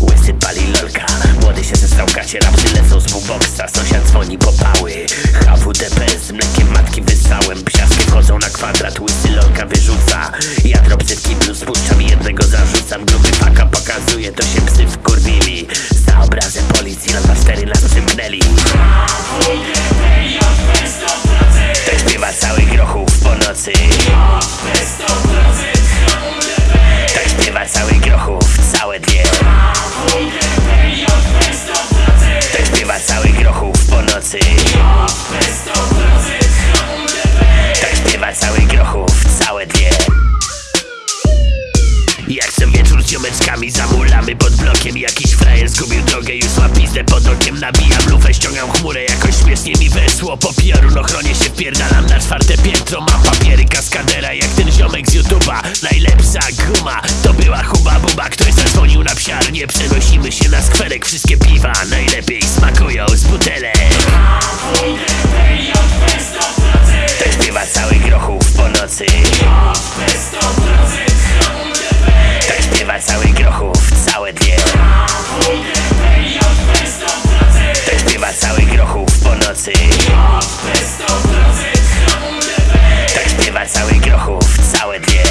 Łysy pali lolka Młody się zesrał kacie Rapsy lecą z buboksa Sąsiad dzwoni po pały. HWDP z mlekiem matki wysałem Psiaski wchodzą na kwadrat Łysy lolka wyrzuca. Ja dropsy w kiblu spuszczam jednego zarzucam. Gruby paka pokazuje To się psy wkurwili. Za obrazem policji Lampa 4 nas przymknęli. Tak śpiewa cały grochów po nocy nocy. Tak śpiewa cały grochów całe dwie. Jak co wieczór z ziomeczkami zamulamy pod blokiem. Jakiś frajer zgubił drogę, już ma pizdę pod okiem. Nabijam lufę, ściągam chmurę, jakoś śmiesznie mi wesło. Po piorunochronie się wpierdalam na czwarte piętro. Mam papiery kaskadera jak ten ziomek z YouTube'a. Najlepsza guma, to była huba buba. Ktoś zadzwonił na psiarnię, przenosimy się na skwerek. Wszystkie piwa najlepiej smakują z butelek nocy. Tak śpiewa cały grochów całe dwie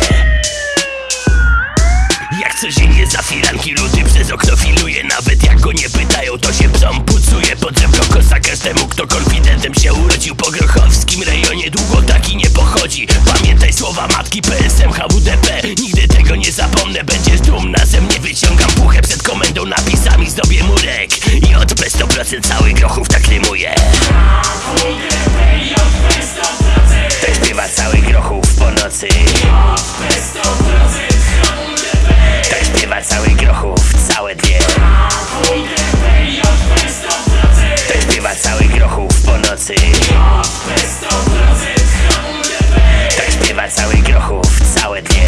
jak codziennie za firanki ludy przez okno filuje. Nawet jak go nie pytają to się psom pucuje. Pod żebro kosa każdemu kto konfidentem się urodził. Po grochowskim rejonie długo taki nie pochodzi. Pamiętaj słowa matki PSM HWDP zdobię murek I od 100% cały grochów tak rymuje To tak śpiewa cały grochów po nocy. To śpiewa cały grochów całe dnie. To śpiewa cały grochów po nocy. To śpiewa cały grochów całe dnie.